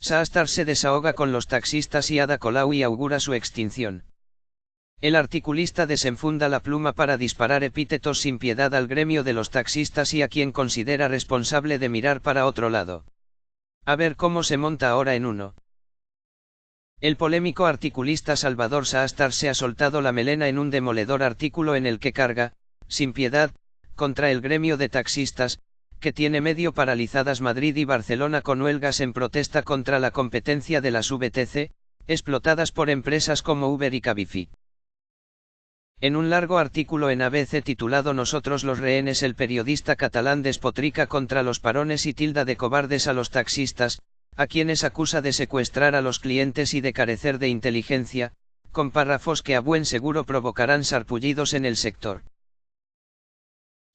Saastar se desahoga con los taxistas y Ada Colau y augura su extinción. El articulista desenfunda la pluma para disparar epítetos sin piedad al gremio de los taxistas y a quien considera responsable de mirar para otro lado. A ver cómo se monta ahora en uno. El polémico articulista Salvador Saastar se ha soltado la melena en un demoledor artículo en el que carga, sin piedad, contra el gremio de taxistas, que tiene medio paralizadas Madrid y Barcelona con huelgas en protesta contra la competencia de las VTC, explotadas por empresas como Uber y Cabify. En un largo artículo en ABC titulado Nosotros los rehenes el periodista catalán despotrica contra los parones y tilda de cobardes a los taxistas, a quienes acusa de secuestrar a los clientes y de carecer de inteligencia, con párrafos que a buen seguro provocarán sarpullidos en el sector.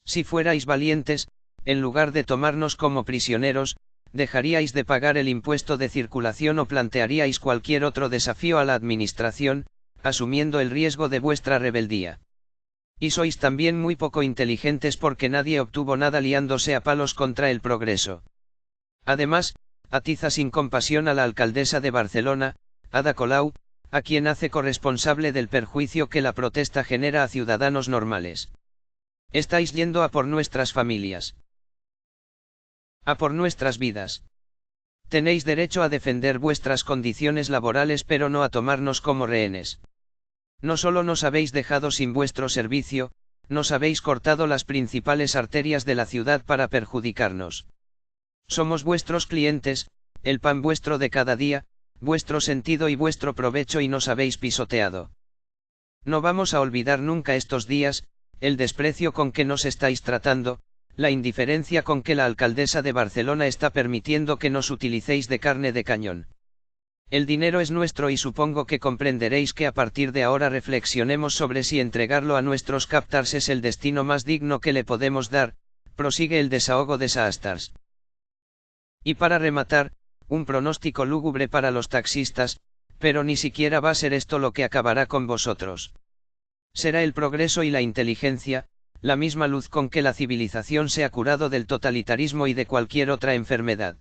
Si fuerais valientes, en lugar de tomarnos como prisioneros, dejaríais de pagar el impuesto de circulación o plantearíais cualquier otro desafío a la administración, asumiendo el riesgo de vuestra rebeldía. Y sois también muy poco inteligentes porque nadie obtuvo nada liándose a palos contra el progreso. Además, atiza sin compasión a la alcaldesa de Barcelona, Ada Colau, a quien hace corresponsable del perjuicio que la protesta genera a ciudadanos normales. Estáis yendo a por nuestras familias. A por nuestras vidas. Tenéis derecho a defender vuestras condiciones laborales pero no a tomarnos como rehenes. No solo nos habéis dejado sin vuestro servicio, nos habéis cortado las principales arterias de la ciudad para perjudicarnos. Somos vuestros clientes, el pan vuestro de cada día, vuestro sentido y vuestro provecho y nos habéis pisoteado. No vamos a olvidar nunca estos días, el desprecio con que nos estáis tratando, la indiferencia con que la alcaldesa de Barcelona está permitiendo que nos utilicéis de carne de cañón. El dinero es nuestro y supongo que comprenderéis que a partir de ahora reflexionemos sobre si entregarlo a nuestros captars es el destino más digno que le podemos dar, prosigue el desahogo de Saastars. Y para rematar, un pronóstico lúgubre para los taxistas, pero ni siquiera va a ser esto lo que acabará con vosotros. Será el progreso y la inteligencia, la misma luz con que la civilización se ha curado del totalitarismo y de cualquier otra enfermedad.